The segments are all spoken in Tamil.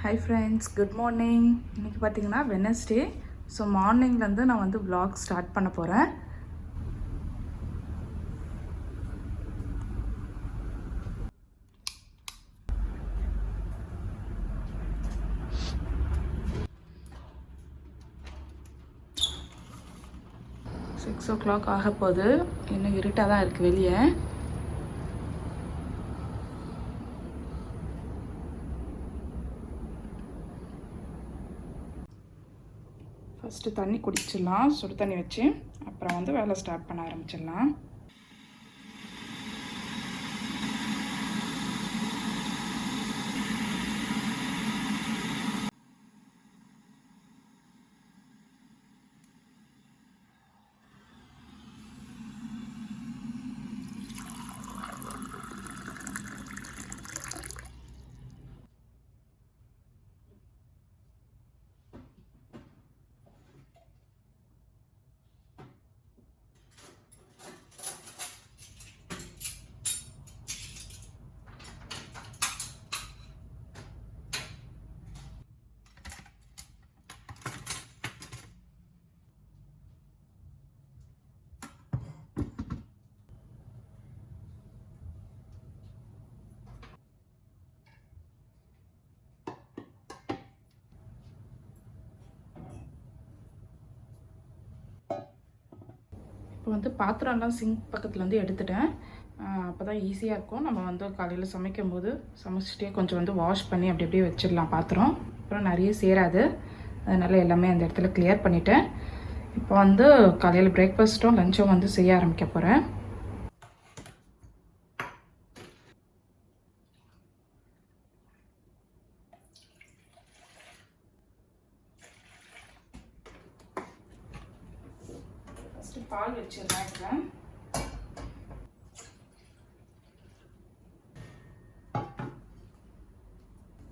ஹை ஃப்ரெண்ட்ஸ் குட் மார்னிங் இன்றைக்கி பார்த்தீங்கன்னா வெனஸ்டே ஸோ மார்னிங்லேருந்து நான் வந்து விலாக் ஸ்டார்ட் பண்ண போகிறேன் சிக்ஸ் ஓ கிளாக் ஆக போகுது இன்னும் இருட்டாக தான் இருக்குது வெளியே. ஃபஸ்ட்டு தண்ணி குடிச்சிடலாம். சுடு தண்ணி வச்சு அப்புறம் வந்து வேலை ஸ்டார்ட் பண்ண ஆரம்பிச்சிடலாம். இப்போ வந்து பாத்திரம்லாம் சிங்க் பக்கத்தில் வந்து எடுத்துட்டேன். அப்போ தான் ஈஸியாக இருக்கும். நம்ம வந்து காலையில் சமைக்கும் போது சமைச்சிட்டே கொஞ்சம் வந்து வாஷ் பண்ணி அப்படி அப்படியே வச்சிடலாம் பாத்திரம். அப்புறம் நிறைய சேராது. அதனால் எல்லாமே அந்த இடத்துல கிளியர் பண்ணிட்டேன். இப்போ வந்து காலையில் பிரேக்ஃபாஸ்ட்டும் லஞ்சும் வந்து செய்ய ஆரம்பிக்க போகிறேன் ஃபஸ்ட்டு பால் வச்சிடலாம்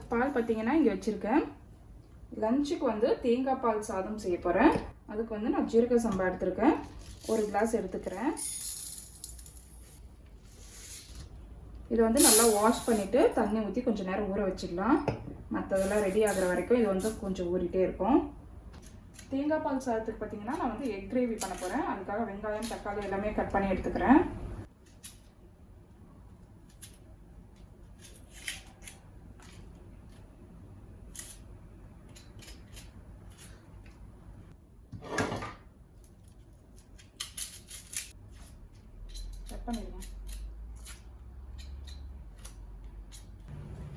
இப்போ பால் பார்த்தீங்கன்னா இங்கே வச்சுருக்கேன். லஞ்சுக்கு வந்து தேங்காய் பால் சாதம் செய்ய போகிறேன் அதுக்கு வந்து நான் ஜீரக சம்பா எடுத்துருக்கேன். ஒரு கிளாஸ் எடுத்துக்கிறேன். இதை வந்து நல்லா வாஷ் பண்ணிவிட்டு தண்ணி ஊற்றி கொஞ்சம் நேரம் ஊற வச்சிடலாம். மற்றதெல்லாம் ரெடி ஆகிற வரைக்கும் இது வந்து கொஞ்சம் ஊறிட்டே இருக்கும். தேங்காய் பால் சாதத்துக்கு பார்த்தீங்கன்னா நான் வந்து எக் கிரேவி பண்ண போகிறேன் அதுக்காக வெங்காயம் தக்காளி எல்லாமே கட் பண்ணி எடுத்துக்கிறேன். கட்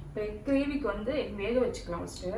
இப்போ எக் கிரேவிக்கு வந்து எக் வேக வச்சுக்கலாம் ஃபஸ்ட்டு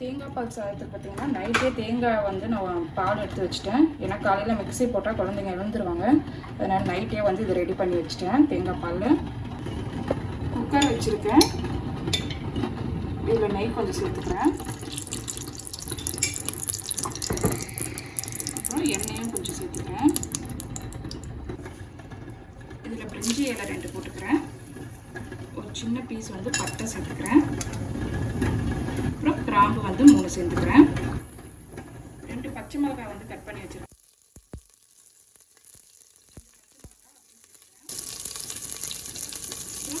தேங்காய் பால் சாதத்துக்கு பார்த்தீங்கன்னா நைட்டே தேங்காய் வந்து நான் பால் எடுத்து வச்சுட்டேன். ஏன்னா காலையில் மிக்ஸி போட்டால் குழந்தைங்க எழுந்துருவாங்க. அதனால் நைட்டே வந்து இதை ரெடி பண்ணி வச்சுட்டேன் தேங்காய் பால் குக்கர் வச்சுருக்கேன். இதில் நெய் கொஞ்சம் சேர்த்துக்கிறேன். அப்புறம் எண்ணெயும் கொஞ்சம் சேர்த்துக்கிறேன். இதில் பிரிஞ்சி இலை ரெண்டு போட்டுக்கிறேன். ஒரு சின்ன பீஸ் வந்து பட்டை சேர்த்துக்கிறேன். கிராம்பு வந்து மூணு சேர்ந்துக்கிறேன். ரெண்டு பச்சை மிளகாய் வந்து கட் பண்ணி வச்சிருக்கேன்.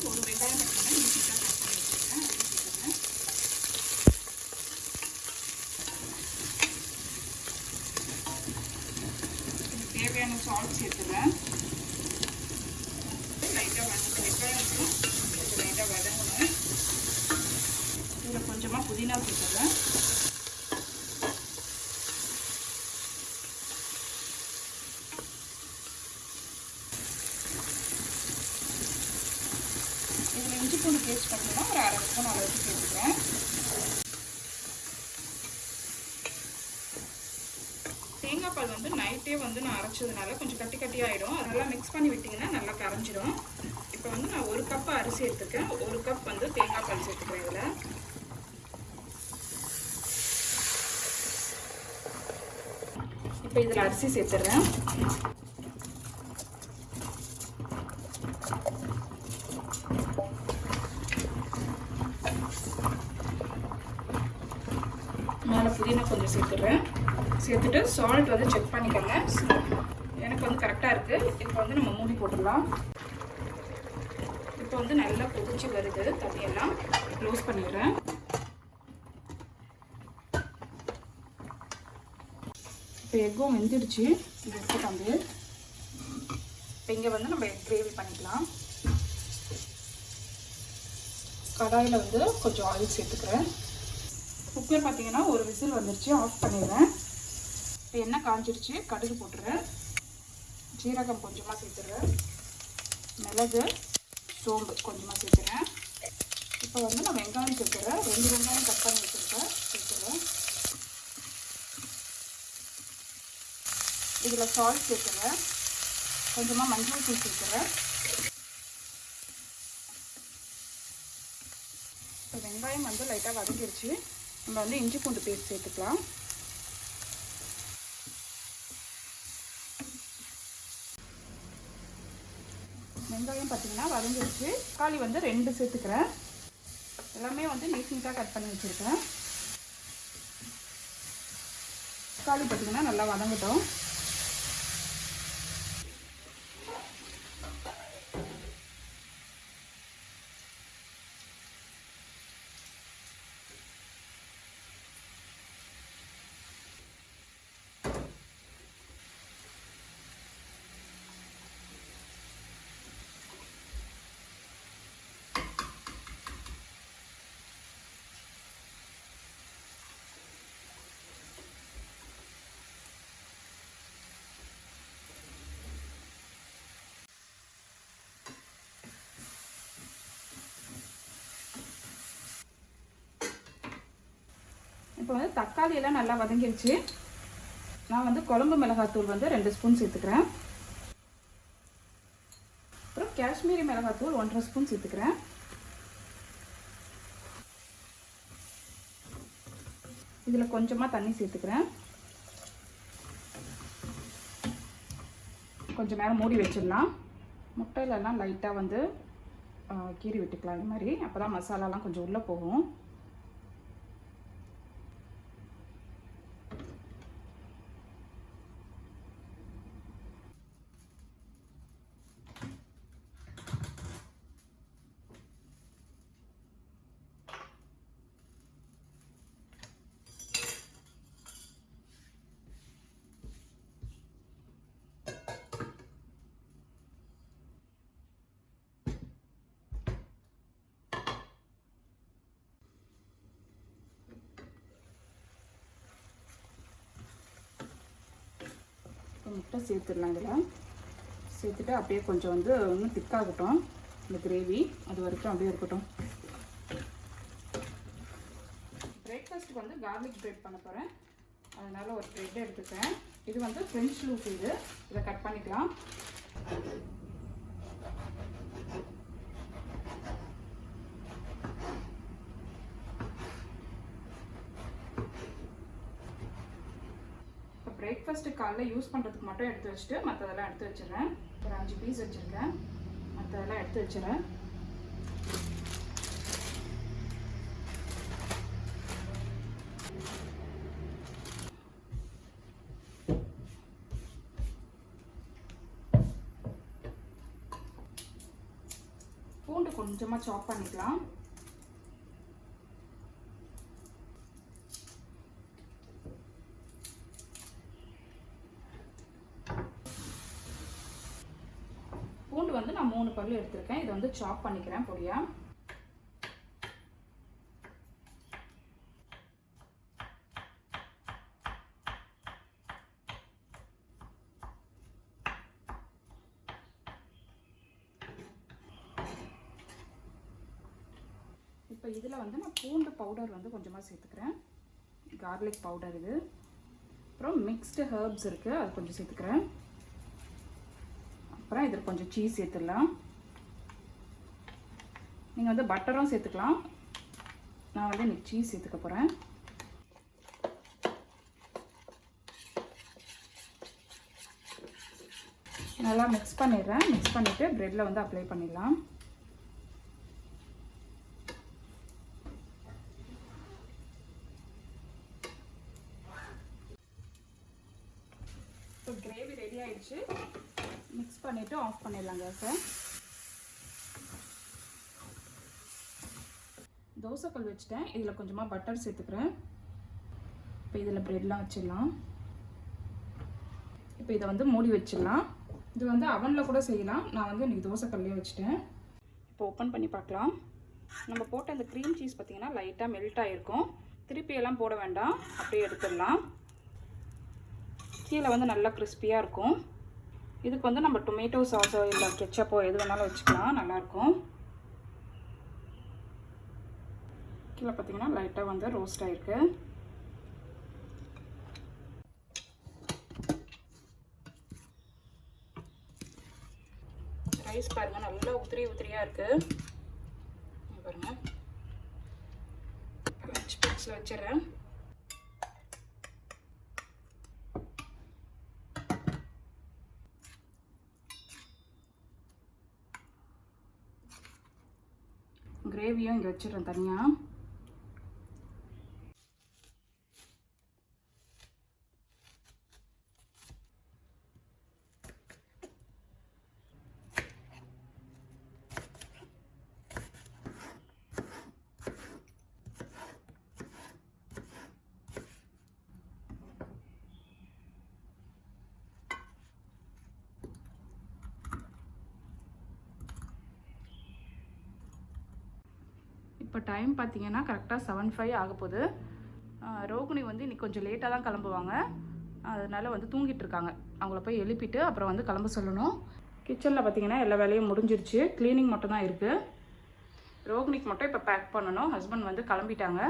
ஒரு வெங்காயம் கட் பண்ணி நீட்டாக கட் பண்ணி வச்சிருக்கேன் அதையும் சேர்த்துக்கிறேன் இதுக்கு தேவையான சால்ட் சேர்த்துக்கிறேன் லைட்டாக வதங்க வெங்காயம் வந்து கொஞ்சம் லைட்டாக வதங்கணும் இதில் கொஞ்சமாக புதினா சேர்த்துக்கிறேன் இதில் இஞ்சி பூண்டு பேஸ்ட் பார்த்தீங்கன்னா ஒரு அரை ஸ்பூன் அளவுக்கு சேர்த்துக்கிறேன். தேங்காய் பால் வந்து நைட்டே வந்து நான் அரைச்சதுனால கொஞ்சம் கட்டி கட்டி ஆகிடும் அதெல்லாம் மிக்ஸ் பண்ணி விட்டிங்கன்னா நல்லா கரைஞ்சிடும் இப்போ வந்து நான் ஒரு கப் அரிசி எடுத்துக்கேன் ஒரு கப் வந்து தேங்காய் பால் சேர்த்துக்கிறேன் இதில். இப்போ இதில் அரிசி சேர்த்துடுறேன் மேலே புதினா கொஞ்சம் சேர்த்துடுறேன் சேர்த்துட்டு சால்ட் வந்து செக் பண்ணிக்கோங்க. எனக்கு வந்து கரெக்டாக இருக்குது இப்போ வந்து நம்ம மூடி போட்டுடலாம். இப்போ வந்து நல்லா கொதிச்சு வருது. தண்ணியெல்லாம் க்ளோஸ் பண்ணிடுறேன். இப்போ எக்கும் வெந்துடுச்சு. இது எடுத்துட்டு இப்போ இங்கே வந்து நம்ம எக் கிரேவி பண்ணிக்கலாம். கடாயில் வந்து கொஞ்சம் ஆயில் சேர்த்துக்கிறேன். குக்கர் பார்த்தீங்கன்னா ஒரு விசில் வந்துருச்சு. ஆஃப் பண்ணிடுறேன். இப்போ எண்ணெய் காஞ்சிருச்சு கடுகு போட்டுறேன். ஜீரகம் கொஞ்சமாக சேர்த்துறேன். மிளகு சோம்பு கொஞ்சமாக சேர்த்துறேன். இப்போ வந்து நான் வெங்காயம் சேர்த்துறேன். ரெண்டு வெங்காயம் கட் பண்ணி வச்சுருக்கேன். சேர்த்துறேன். இதில் சால்ட் சேர்த்துறேன். கொஞ்சமாக மஞ்சள் தூள் சேர்த்துறேன். இப்போ வெங்காயம் வந்து லைட்டாக வதங்கிருச்சு. நம்ம வந்து இஞ்சி பூண்டு பேஸ்ட் சேர்த்துக்கலாம். வெங்காயம் பார்த்தீங்கன்னா வதங்கிருச்சு தக்காளி வந்து ரெண்டு சேர்த்துக்கிறேன். எல்லாமே வந்து நீட் நீட்டாக கட் பண்ணி வச்சுருக்கேன். தக்காளி பார்த்தீங்கன்னா நல்லா வதங்கட்டும். இப்போ வந்து தக்காளி எல்லாம் நல்லா வதங்கிடுச்சு நான் வந்து குழம்பு மிளகாத்தூள் வந்து ரெண்டு ஸ்பூன் சேர்த்துக்கிறேன். அப்புறம் காஷ்மீரி மிளகாத்தூள் ஒன்றரை ஸ்பூன் சேர்த்துக்கிறேன். இதில் கொஞ்சமாக தண்ணி சேர்த்துக்கிறேன். கொஞ்சம் நேரம் மூடி வச்சிடலாம். முட்டையிலலாம் லைட்டாக வந்து கீறி விட்டுக்கலாம். இந்த மாதிரி அப்போ தான் மசாலாலாம் கொஞ்சம் உள்ளே போகும். முட்டை சேர்த்துடலாம் இதில். சேர்த்துட்டு அப்படியே கொஞ்சம் வந்து இன்னும் திக்காகட்டும் இந்த கிரேவி அது வரைக்கும் அப்படியே இருக்கட்டும். பிரேக்ஃபாஸ்ட்டுக்கு வந்து கார்லிக் பிரெட் பண்ண போகிறேன் அதனால் ஒரு ப்ரெட் எடுத்துக்கிறேன் இது வந்து ஃப்ரெஞ்ச் லூஸ் இது. இதை கட் பண்ணிக்கலாம். பிரேக்ஃபாஸ்ட்டு காலைல யூஸ் பண்ணுறதுக்கு மட்டும் எடுத்து வச்சுட்டு மற்றதெல்லாம் எடுத்து வச்சிடறேன். ஒரு அஞ்சு பீஸ் வச்சுருக்கேன். மற்றதெல்லாம் எடுத்து வச்சிடுறேன். பூண்டு கொஞ்சமாக சாப் பண்ணிக்கலாம். வந்து நான் மூணு பல்லு எடுத்திருக்கேன். இதை வந்து சாப் பண்ணிக்கிறேன் பொடியா. இப்போ இதில் வந்து நான் பூண்டு பவுடர் வந்து கொஞ்சமாக சேர்த்துக்கிறேன். கார்லிக் பவுடர் இது. அப்புறம் மிக்ஸ்டு ஹர்ப்ஸ் இருக்குது அது கொஞ்சம் சேர்த்துக்கிறேன். அப்புறம் இதில் கொஞ்சம் சீஸ் சேர்த்துடலாம். நீங்கள் வந்து பட்டரும் சேர்த்துக்கலாம். நான் வந்து இன்றைக்கி சீஸ் சேர்த்துக்க போகிறேன் நல்லா மிக்ஸ் பண்ணிடுறேன். மிக்ஸ் பண்ணிவிட்டு ப்ரெட்டில் வந்து அப்ளை பண்ணிடலாம். இப்போ கிரேவி ரெடி ஆயிடுச்சு. மிக்ஸ் பண்ணிவிட்டு ஆஃப் பண்ணிடலாங்க சார் தோசைக்கல் வச்சுட்டேன். இதில் கொஞ்சமாக பட்டர் சேர்த்துக்கிறேன். இப்போ இதில் ப்ரெட்லாம் வச்சிடலாம். இப்போ இதை வந்து மூடி வச்சிடலாம். இது வந்து அவனில் கூட செய்யலாம். நான் வந்து இன்றைக்கி தோசைக்கல்லே வச்சுட்டேன். இப்போ ஓப்பன் பண்ணி பார்க்கலாம். நம்ம போட்ட அந்த க்ரீம் சீஸ் பார்த்திங்கன்னா லைட்டாக மெல்ட் ஆகிருக்கும் திருப்பியெல்லாம் போட வேண்டாம். அப்படியே எடுத்துடலாம். கீழே வந்து நல்லா கிறிஸ்பியாக இருக்கும். இதுக்கு வந்து நம்ம டொமேட்டோ சாஸோ இல்லை கெச்சப்போ எது வேணாலும் வச்சுக்கலாம். நல்லாயிருக்கும். கீழே பார்த்தீங்கன்னா லைட்டாக வந்து ரோஸ்ட் ஆகிருக்கு ரைஸ் பாருங்கள் நல்லா உதிரி உதிரியாக இருக்குது பாருங்கள் லஞ்ச் பாக்ஸில் வச்சிடுறேன். கிரேவியும் இங்கே வச்சிடுறேன் தனியாக இப்போ டைம் பார்த்தீங்கன்னா கரெக்டாக செவன் ஃபைவ் ஆக போகுது. ரோகிணி வந்து இன்றைக்கி கொஞ்சம் லேட்டாக தான் கிளம்புவாங்க. அதனால் வந்து தூங்கிட்டு இருக்காங்க. அவங்கள போய் எழுப்பிட்டு அப்புறம் வந்து கிளம்ப சொல்லணும். கிச்சனில் பார்த்தீங்கன்னா எல்லா வேலையும் முடிஞ்சிருச்சு. க்ளீனிங் மட்டும் தான் இருக்குது ரோகிணிக்கு மட்டும் இப்போ பேக் பண்ணணும். ஹஸ்பண்ட் வந்து கிளம்பிட்டாங்க.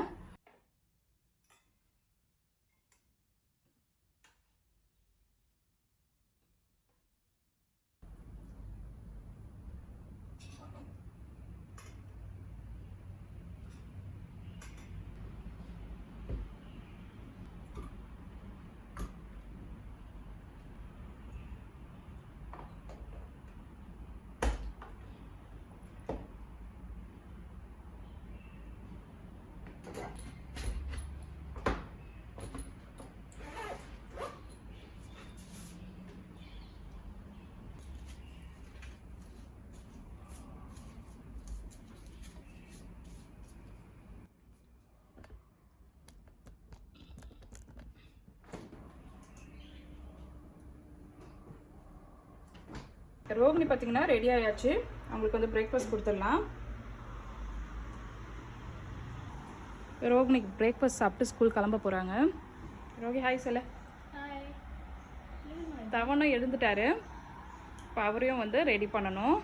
ரோகிணி பார்த்தீங்கன்னா ரெடி ஆயாச்சு. அவங்களுக்கு வந்து பிரேக்ஃபாஸ்ட் கொடுத்துடலாம். ரோகிணிக்கு பிரேக்ஃபாஸ்ட் சாப்பிட்டு ஸ்கூல் கிளம்ப போகிறாங்க ரோகி ஹாய் சொல்ல. தவனும் எழுந்துட்டாரு. இப்போ அவரையும் வந்து ரெடி பண்ணணும்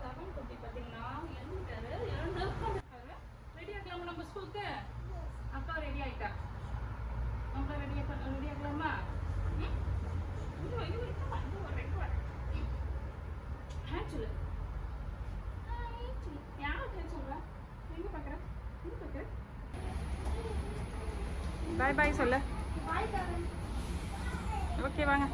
தவன் குட்டி பார்த்தீங்கன்னா எழுந்துட்டாரு எழுந்து ரெடி ஆகலாமா நம்ம ஸ்கூலுக்கு அக்கா ரெடி ஆயிட்டா நம்ம ரெடி ரெடி ஆகலாமா ம்? இங்க வா, இங்க வா, இங்க வா, இங்க வா, இங்க வா. ஹாய் சொல்லு ஹாய் சொல்லு. யாருக்கு ஹாய் சொல்ற? எங்க பார்க்கற? எங்க பார்க்கற? பாய் பாய் சொல்லு. ஓகே வாங்க.